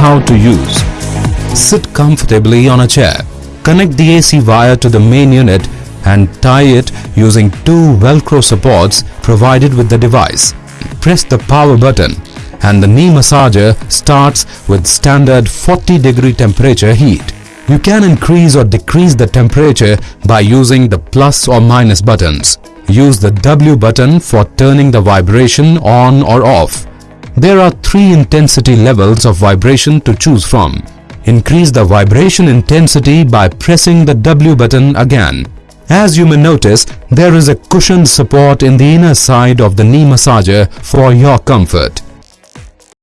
How to use Sit comfortably on a chair. Connect the AC wire to the main unit and tie it using two velcro supports provided with the device. Press the power button and the knee massager starts with standard 40 degree temperature heat. You can increase or decrease the temperature by using the plus or minus buttons. Use the W button for turning the vibration on or off. There are three intensity levels of vibration to choose from. Increase the vibration intensity by pressing the W button again. As you may notice, there is a cushioned support in the inner side of the knee massager for your comfort.